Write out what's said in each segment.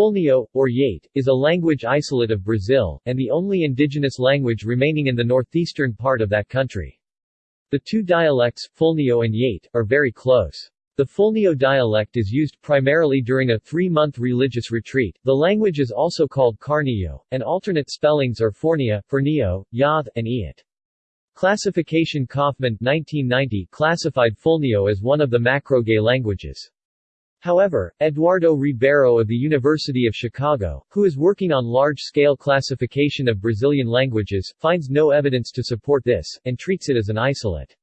Fulniô, or Yate, is a language isolate of Brazil, and the only indigenous language remaining in the northeastern part of that country. The two dialects, Fulniô and Yate, are very close. The Fulniô dialect is used primarily during a three-month religious retreat. The language is also called Carnio, and alternate spellings are Fornia, Fornio, Yath, and Iat. Classification Kaufman 1990 classified Fulniô as one of the Macro-Jê languages. However, Eduardo Ribeiro of the University of Chicago, who is working on large-scale classification of Brazilian languages, finds no evidence to support this, and treats it as an isolate.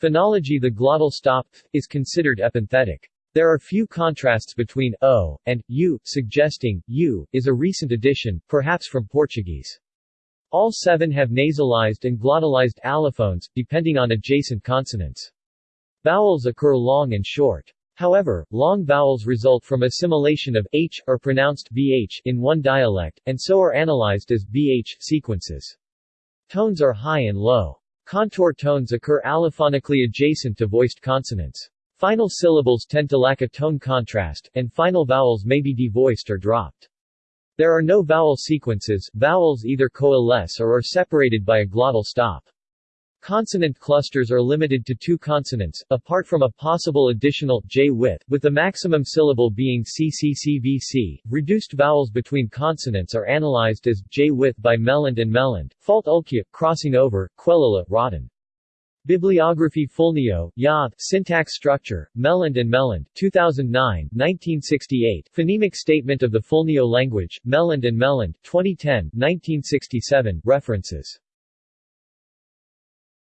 Phonology The glottal stop is considered epenthetic. There are few contrasts between o and u, suggesting u is a recent addition, perhaps from Portuguese. All seven have nasalized and glottalized allophones, depending on adjacent consonants. Vowels occur long and short. However, long vowels result from assimilation of h, or pronounced bh, in one dialect, and so are analyzed as bh sequences. Tones are high and low. Contour tones occur allophonically adjacent to voiced consonants. Final syllables tend to lack a tone contrast, and final vowels may be devoiced or dropped. There are no vowel sequences, vowels either coalesce or are separated by a glottal stop. Consonant clusters are limited to two consonants, apart from a possible additional j width, with the maximum syllable being cccvc. Reduced vowels between consonants are analyzed as j width by Meland and Meland, fault ulkia, crossing over, Quelula, Rotten. Bibliography Fulniô, Yath, Syntax Structure, Meland and Meland, 2009, 1968, Phonemic Statement of the Fulniô Language, Meland and Meland, 2010, 1967, References